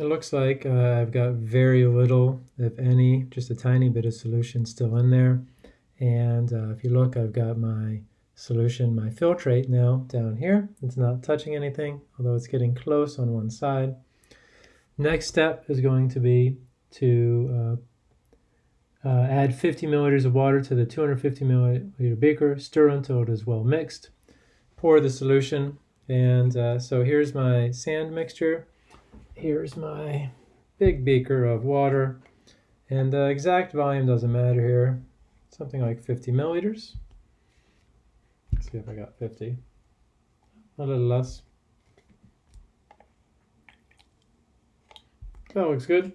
it looks like uh, I've got very little, if any, just a tiny bit of solution still in there. And uh, if you look, I've got my solution, my filtrate now down here. It's not touching anything, although it's getting close on one side. Next step is going to be to uh, uh, add 50 milliliters of water to the 250 milliliter beaker, stir until it is well mixed, pour the solution, and uh, so here's my sand mixture. Here's my big beaker of water, and the exact volume doesn't matter here, something like 50 milliliters. Let's see if I got 50. A little less. That looks good.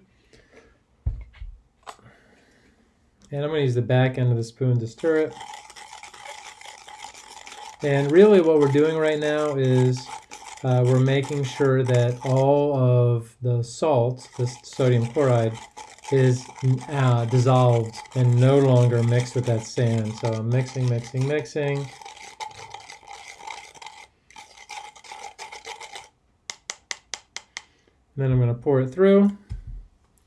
And I'm going to use the back end of the spoon to stir it. And really what we're doing right now is uh, we're making sure that all of the salt, the sodium chloride, is uh, dissolved and no longer mixed with that sand. So I'm mixing, mixing, mixing. then I'm going to pour it through.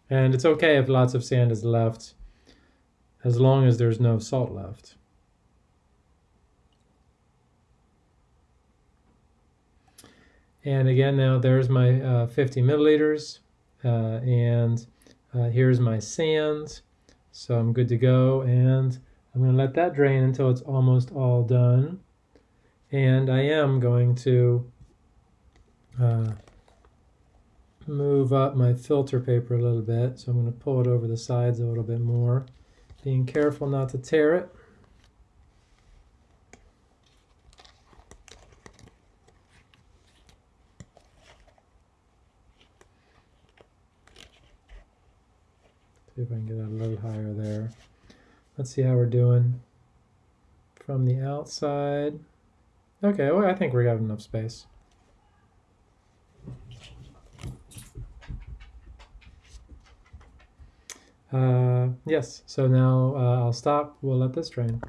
And it's okay if lots of sand is left, as long as there's no salt left. And again, now there's my uh, 50 milliliters, uh, and uh, here's my sand. So I'm good to go, and I'm going to let that drain until it's almost all done. And I am going to uh, move up my filter paper a little bit. So I'm going to pull it over the sides a little bit more, being careful not to tear it. See if I can get that a little higher there. Let's see how we're doing from the outside. Okay, well, I think we got enough space. Uh, yes, so now uh, I'll stop. We'll let this drain.